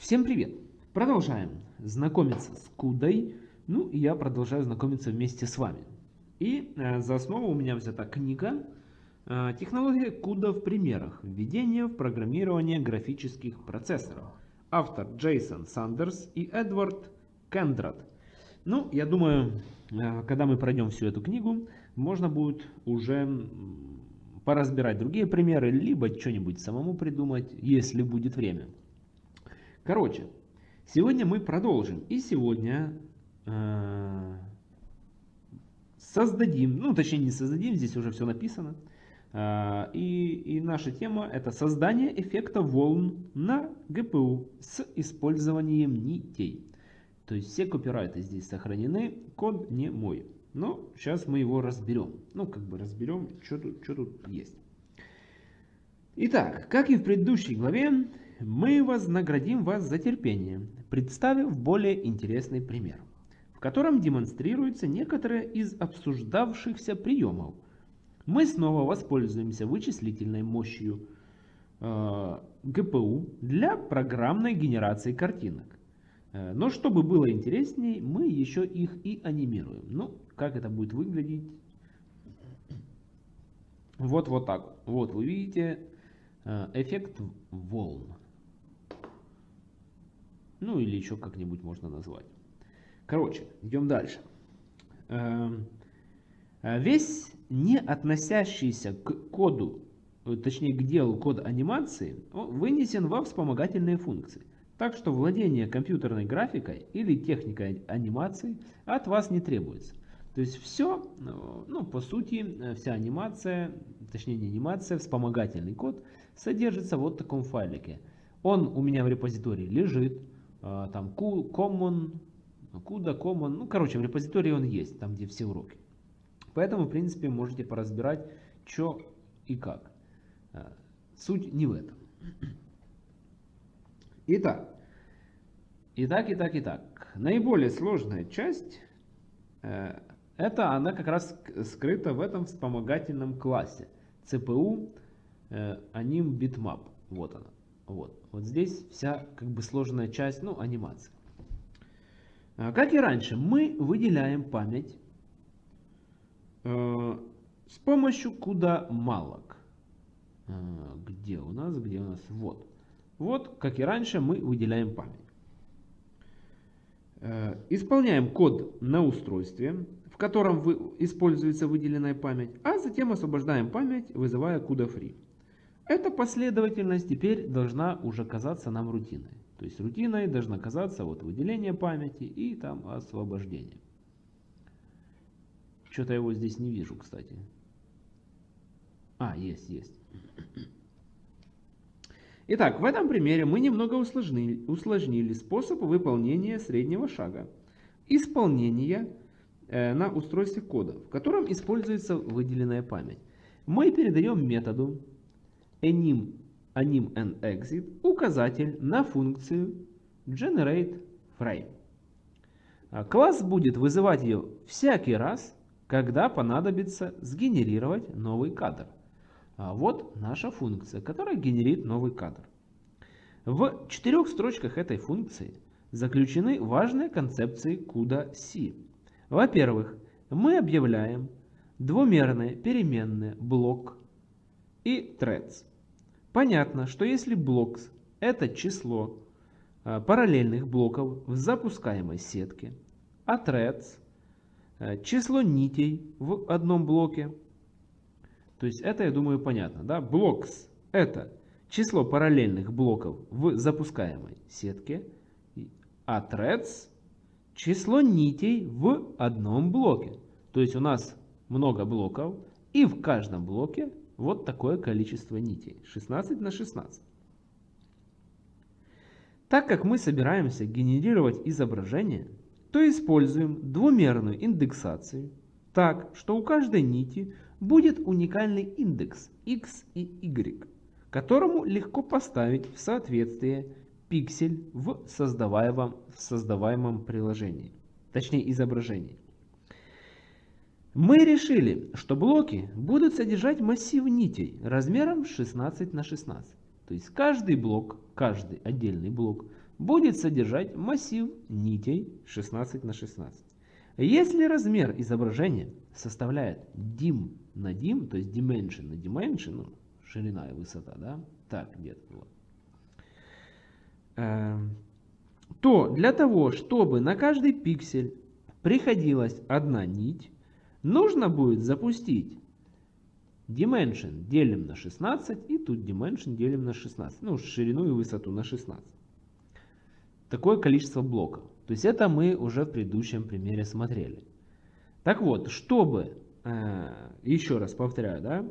Всем привет! Продолжаем знакомиться с кудой. Ну и я продолжаю знакомиться вместе с вами. И э, за основу у меня взята книга э, «Технология куда в примерах. Введение в программирование графических процессоров». Автор Джейсон Сандерс и Эдвард Кендрат. Ну, я думаю, э, когда мы пройдем всю эту книгу, можно будет уже поразбирать другие примеры, либо что-нибудь самому придумать, если будет время. Короче, сегодня мы продолжим. И сегодня э, создадим, ну точнее не создадим, здесь уже все написано. Э, и, и наша тема это создание эффекта волн на GPU с использованием нитей. То есть все копирайты здесь сохранены, код не мой. Но сейчас мы его разберем. Ну как бы разберем, что тут, что тут есть. Итак, как и в предыдущей главе, мы вознаградим вас за терпение, представив более интересный пример, в котором демонстрируются некоторые из обсуждавшихся приемов. Мы снова воспользуемся вычислительной мощью э, GPU для программной генерации картинок. Э, но чтобы было интересней, мы еще их и анимируем. Ну, как это будет выглядеть? Вот, вот так. Вот вы видите э, эффект волн. Ну или еще как-нибудь можно назвать. Короче, идем дальше. Эм, э, весь не относящийся к коду, э, точнее к делу код анимации, вынесен во вспомогательные функции. Так что владение компьютерной графикой или техникой анимации от вас не требуется. То есть все, э, ну по сути, вся анимация, точнее не анимация, вспомогательный код содержится в вот таком файлике. Он у меня в репозитории лежит. А, там common, CUDA, common, ну короче в репозитории он есть, там где все уроки. Поэтому в принципе можете поразбирать, что и как. А, суть не в этом. Итак, итак, итак, итак. Наиболее сложная часть, э, это она как раз скрыта в этом вспомогательном классе. CPU э, anim bitmap. Вот она. Вот, вот здесь вся как бы сложная часть, ну, анимация. А, как и раньше, мы выделяем память э, с помощью куда малок. Э, где у нас, где у нас, вот. Вот, как и раньше, мы выделяем память. Э, исполняем код на устройстве, в котором вы, используется выделенная память, а затем освобождаем память, вызывая CUDA free. Эта последовательность теперь должна уже казаться нам рутиной. То есть рутиной должна казаться вот выделение памяти и там освобождение. Что-то его здесь не вижу, кстати. А, есть, есть. Итак, в этом примере мы немного усложнили, усложнили способ выполнения среднего шага. Исполнение э, на устройстве кода, в котором используется выделенная память. Мы передаем методу anim, anim and exit указатель на функцию generate frame. А, класс будет вызывать ее всякий раз, когда понадобится сгенерировать новый кадр. А вот наша функция, которая генерит новый кадр. В четырех строчках этой функции заключены важные концепции CUDA-C. Во-первых, мы объявляем двумерное переменное блок и threads. Понятно, что если blocks это число э, параллельных блоков в запускаемой сетке, а threads э, число нитей в одном блоке, то есть это, я думаю, понятно. Да? Blocks это число параллельных блоков в запускаемой сетке, а threads число нитей в одном блоке. То есть у нас много блоков, и в каждом блоке вот такое количество нитей. 16 на 16. Так как мы собираемся генерировать изображение, то используем двумерную индексацию так, что у каждой нити будет уникальный индекс x и y, которому легко поставить в соответствие пиксель в создаваемом, в создаваемом приложении, точнее изображении. Мы решили, что блоки будут содержать массив нитей размером 16 на 16. То есть каждый блок, каждый отдельный блок будет содержать массив нитей 16 на 16. Если размер изображения составляет dim на dim, то есть dimension на dimension, ну, ширина и высота, да, так где-то вот, эм, то для того, чтобы на каждый пиксель приходилась одна нить, нужно будет запустить dimension делим на 16 и тут dimension делим на 16. Ну, ширину и высоту на 16. Такое количество блоков. То есть это мы уже в предыдущем примере смотрели. Так вот, чтобы, э, еще раз повторяю, да,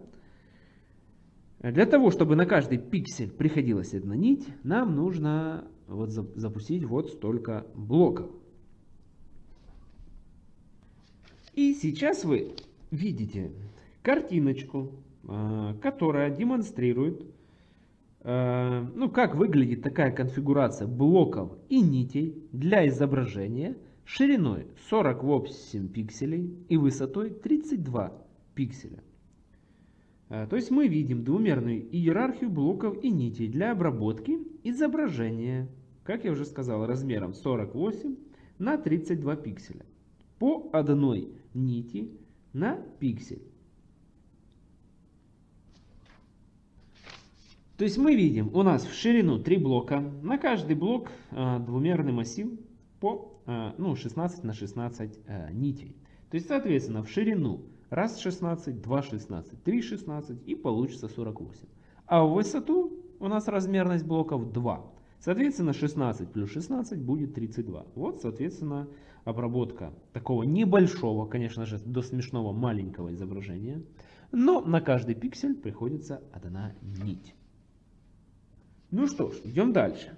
для того, чтобы на каждый пиксель приходилась одна нить, нам нужно вот запустить вот столько блоков. И сейчас вы видите картиночку, э, которая демонстрирует, э, ну, как выглядит такая конфигурация блоков и нитей для изображения шириной 48 пикселей и высотой 32 пикселя. Э, то есть мы видим двумерную иерархию блоков и нитей для обработки изображения, как я уже сказал, размером 48 на 32 пикселя по одной нити на пиксель. То есть мы видим, у нас в ширину 3 блока, на каждый блок э, двумерный массив по э, ну, 16 на 16 э, нитей. То есть, соответственно, в ширину раз 16, 2 16, 3 16 и получится 48. А в высоту у нас размерность блоков 2. Соответственно, 16 плюс 16 будет 32. Вот, соответственно, обработка такого небольшого, конечно же, до смешного маленького изображения. Но на каждый пиксель приходится одна нить. Ну что ж, идем дальше.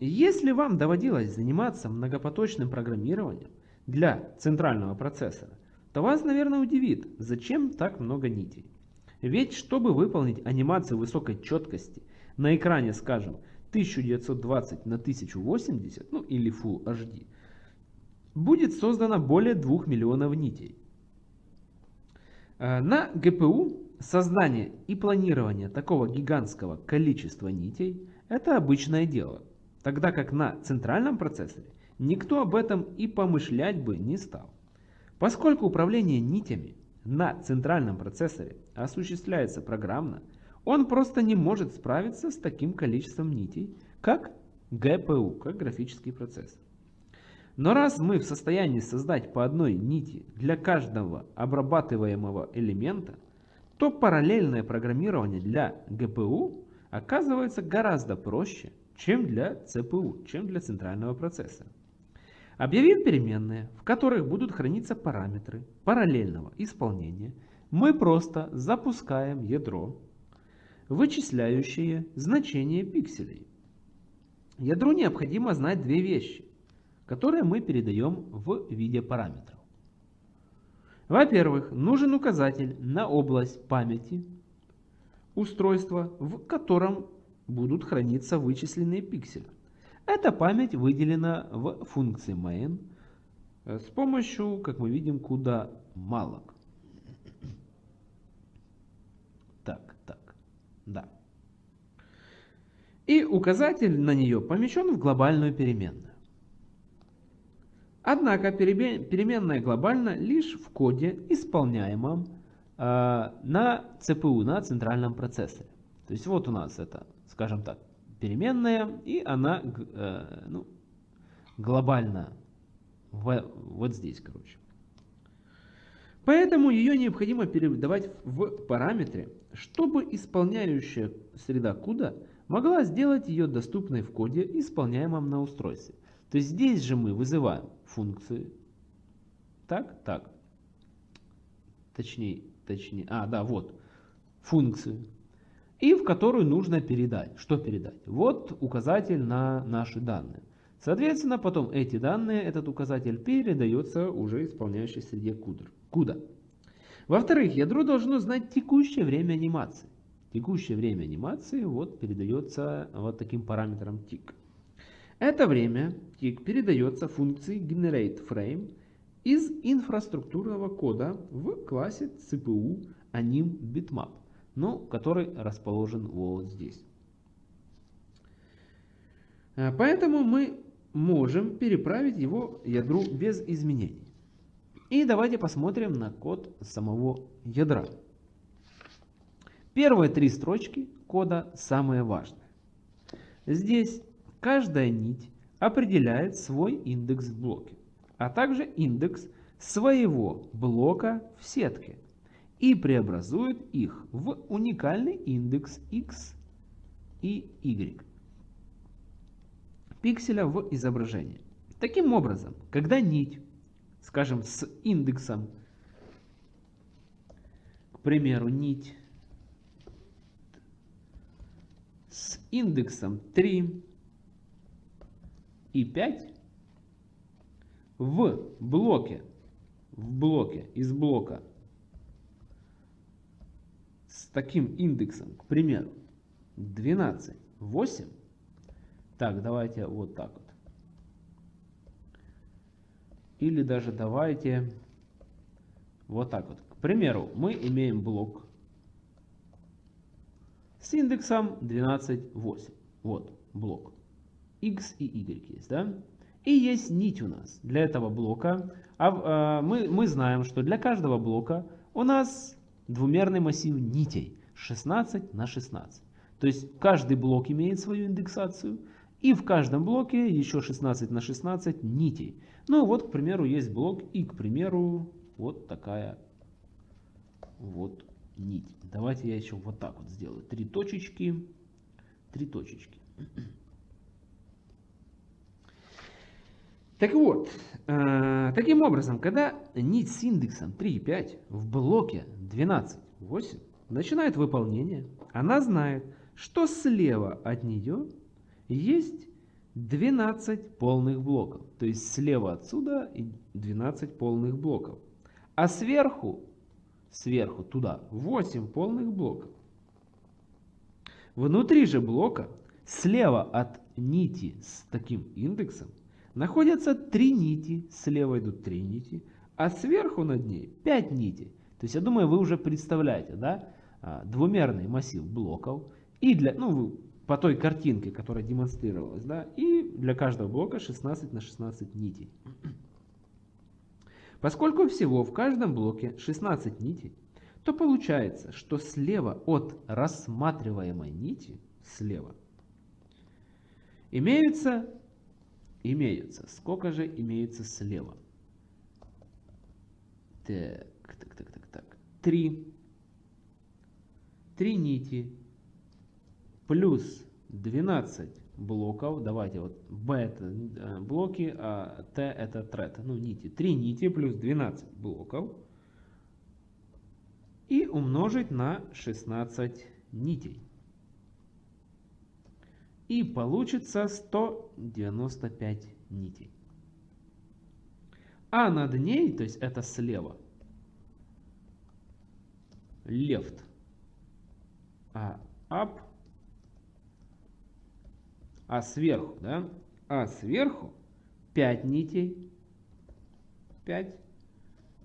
Если вам доводилось заниматься многопоточным программированием для центрального процессора, то вас, наверное, удивит, зачем так много нитей. Ведь, чтобы выполнить анимацию высокой четкости на экране, скажем, 1920 на 1080, ну или Full HD, будет создано более 2 миллионов нитей. Э, на GPU создание и планирование такого гигантского количества нитей – это обычное дело, тогда как на центральном процессоре никто об этом и помышлять бы не стал. Поскольку управление нитями на центральном процессоре осуществляется программно, он просто не может справиться с таким количеством нитей, как GPU, как графический процессор. Но раз мы в состоянии создать по одной нити для каждого обрабатываемого элемента, то параллельное программирование для GPU оказывается гораздо проще, чем для CPU, чем для центрального процессора. Объявив переменные, в которых будут храниться параметры параллельного исполнения, мы просто запускаем ядро, вычисляющее значение пикселей. Ядру необходимо знать две вещи которые мы передаем в виде параметров. Во-первых, нужен указатель на область памяти устройства, в котором будут храниться вычисленные пиксели. Эта память выделена в функции main с помощью, как мы видим, куда малок. Так, так, да. И указатель на нее помещен в глобальную переменную. Однако переменная глобальна лишь в коде, исполняемом э, на CPU, на центральном процессоре. То есть вот у нас это, скажем так, переменная, и она э, ну, глобально вот здесь, короче. Поэтому ее необходимо передавать в параметры, чтобы исполняющая среда CUDA могла сделать ее доступной в коде, исполняемом на устройстве. То есть здесь же мы вызываем функции. Так, так. Точнее, точнее. А, да, вот. Функцию. И в которую нужно передать. Что передать? Вот указатель на наши данные. Соответственно, потом эти данные, этот указатель передается уже исполняющей среде CUDA. Во-вторых, ядро должно знать текущее время анимации. Текущее время анимации вот передается вот таким параметром tick. Это время тик передается функции GenerateFrame из инфраструктурного кода в классе CPU anim bitmap, ну, который расположен вот здесь. Э, поэтому мы можем переправить его ядру без изменений. И давайте посмотрим на код самого ядра. Первые три строчки кода самые важные. Здесь каждая нить определяет свой индекс в блоке, а также индекс своего блока в сетке и преобразует их в уникальный индекс x и y пикселя в изображении. Таким образом, когда нить, скажем, с индексом, к примеру, нить с индексом 3 и 5 в блоке, в блоке, из блока с таким индексом, к примеру, 12, 8, так, давайте вот так вот. Или даже давайте вот так вот. К примеру, мы имеем блок с индексом 12,8. Вот блок. X и Y есть, да? И есть нить у нас для этого блока. А, а, мы, мы знаем, что для каждого блока у нас двумерный массив нитей 16 на 16. То есть каждый блок имеет свою индексацию. И в каждом блоке еще 16 на 16 нитей. Ну вот, к примеру, есть блок и, к примеру, вот такая вот нить. Давайте я еще вот так вот сделаю. Три точечки, три точечки. Так вот, э, таким образом, когда нить с индексом 3,5 в блоке 12,8 начинает выполнение, она знает, что слева от нее есть 12 полных блоков. То есть слева отсюда 12 полных блоков. А сверху сверху туда 8 полных блоков. Внутри же блока, слева от нити с таким индексом, находятся 3 нити, слева идут 3 нити, а сверху над ней 5 нитей. То есть я думаю, вы уже представляете, да, а, двумерный массив блоков. И для, ну, по той картинке, которая демонстрировалась, да, и для каждого блока 16 на 16 нитей. Поскольку всего в каждом блоке 16 нитей, то получается, что слева от рассматриваемой нити, слева, имеются, имеются, сколько же имеется слева? Так, так, так, так, так, три, три нити плюс 12 блоков. Давайте вот B это блоки, а T это thread, ну нити. 3 нити плюс 12 блоков. И умножить на 16 нитей. И получится 195 нитей. А над ней, то есть это слева, left, а up а сверху, да, а сверху 5 нитей, 5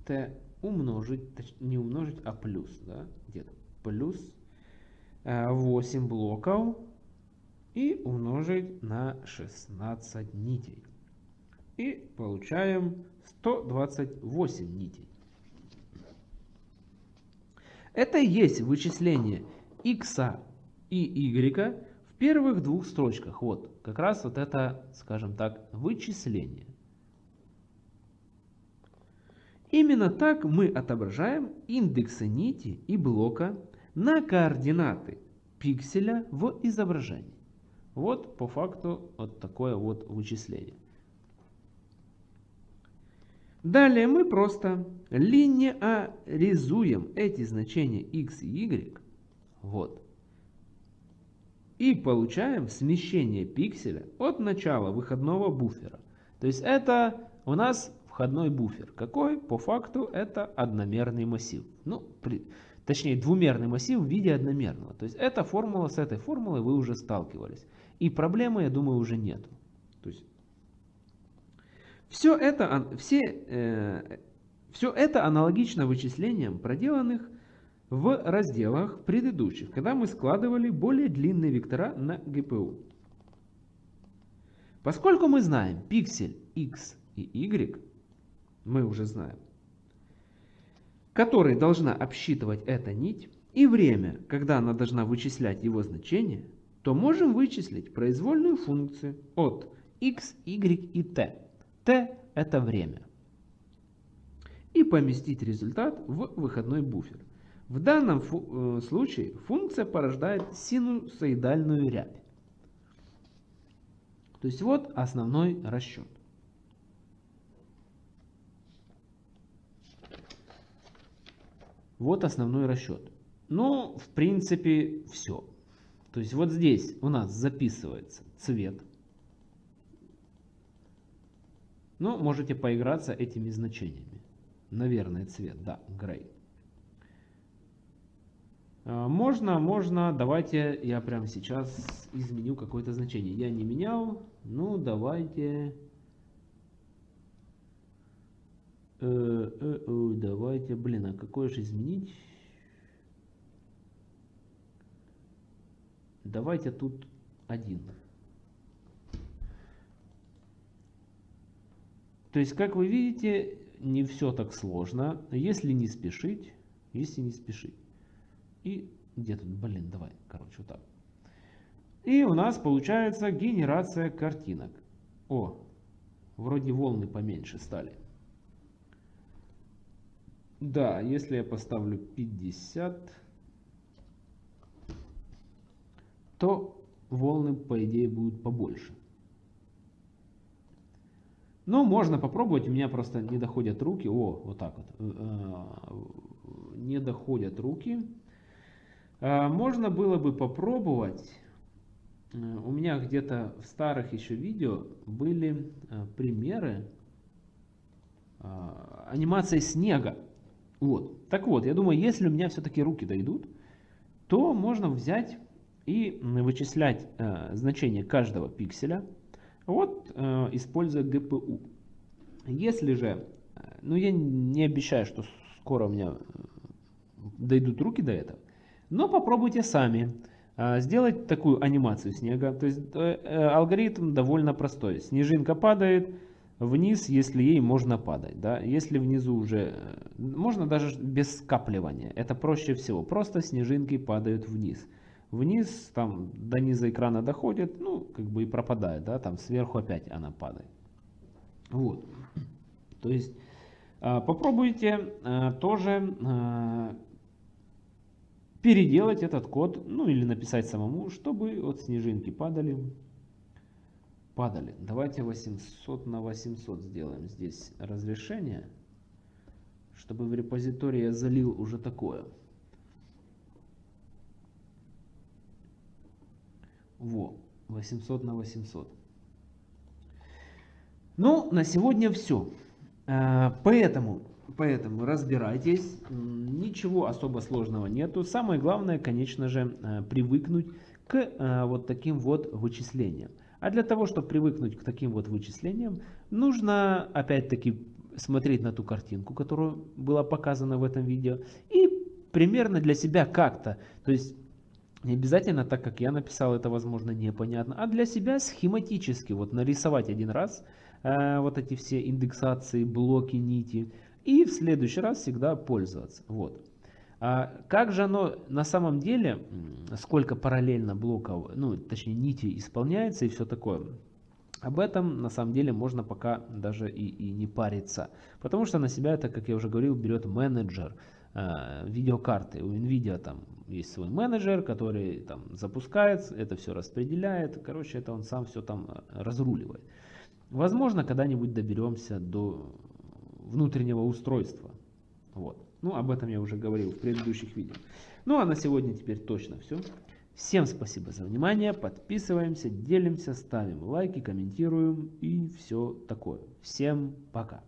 t умножить, точнее не умножить, а плюс, да, где-то плюс 8 э, блоков и умножить на 16 нитей. И получаем 128 нитей. Это и есть вычисление x и y первых двух строчках, вот, как раз вот это, скажем так, вычисление. Именно так мы отображаем индексы нити и блока на координаты пикселя в изображении. Вот по факту вот такое вот вычисление. Далее мы просто линеаризуем эти значения x и y. Вот и получаем смещение пикселя от начала выходного буфера. То есть это у нас входной буфер. Какой? По факту это одномерный массив. Ну, при, точнее двумерный массив в виде одномерного. То есть эта формула с этой формулой вы уже сталкивались. И проблемы, я думаю, уже нету. То есть все это, все, э, все это аналогично вычислениям, проделанных в разделах предыдущих, когда мы складывали более длинные вектора на GPU. Поскольку мы знаем пиксель x и y, мы уже знаем, который должна обсчитывать эта нить, и время, когда она должна вычислять его значение, то можем вычислить произвольную функцию от x, y и t. t это время. И поместить результат в выходной буфер. В данном фу э, случае функция порождает синусоидальную рябь. То есть вот основной расчет. Вот основной расчет. Ну, в принципе, все. То есть вот здесь у нас записывается цвет. Ну, можете поиграться этими значениями. Наверное, цвет, да, грей. А, можно, можно, давайте я прямо сейчас изменю какое-то значение. Я не менял, ну давайте... Э, э, э, давайте, блин, а какое же изменить? Давайте тут один. То есть, как вы видите, не все так сложно, если не спешить, если не спешить. И где тут, блин, давай, короче, вот так. И у нас получается генерация картинок. О, вроде волны поменьше стали. Да, если я поставлю 50, то волны, по идее, будут побольше. Но можно попробовать, у меня просто не доходят руки. О, вот так вот. Э, э, не доходят руки. А, можно было бы попробовать, э, у меня где-то в старых еще видео были э, примеры анимации снега. Вот. Так вот, я думаю, если у меня все-таки руки дойдут, то можно взять и вычислять э, значение каждого пикселя, вот э, используя GPU. Если же, ну я не обещаю, что скоро у меня дойдут руки до этого, но попробуйте сами а, сделать такую анимацию снега. То есть э, э, алгоритм довольно простой. Снежинка падает вниз, если ей можно падать. Да? Если внизу уже... Э, можно даже без скапливания. Это проще всего. Просто снежинки падают вниз. Вниз, там до низа экрана доходит, ну, как бы и пропадает. Да? Там сверху опять она падает. Вот. То есть а, попробуйте тоже переделать этот код, ну или написать самому, чтобы вот снежинки падали. Падали. Давайте 800 на 800 сделаем здесь разрешение, чтобы в репозитории я залил уже такое. Во, 800 на 800. Ну, на сегодня все. Э, поэтому Поэтому разбирайтесь, ничего особо сложного нету. Самое главное, конечно же, э, привыкнуть к э, вот таким вот вычислениям. А для того, чтобы привыкнуть к таким вот вычислениям, нужно опять-таки смотреть на ту картинку, которая была показана в этом видео, и примерно для себя как-то, то есть не обязательно так, как я написал, это возможно непонятно, а для себя схематически вот нарисовать один раз э, вот эти все индексации, блоки, нити, и в следующий раз всегда пользоваться. Вот. А как же оно на самом деле, сколько параллельно блоков, ну точнее нити исполняется и все такое, об этом на самом деле можно пока даже и, и не париться. Потому что на себя это, как я уже говорил, берет менеджер э, видеокарты. У NVIDIA там есть свой менеджер, который там запускает, это все распределяет. Короче, это он сам все там э, разруливает. Возможно, когда-нибудь доберемся до внутреннего устройства. Вот. Ну, об этом я уже говорил в предыдущих видео. Ну, а на сегодня теперь точно все. Всем спасибо за внимание, подписываемся, делимся, ставим лайки, комментируем и все такое. Всем пока.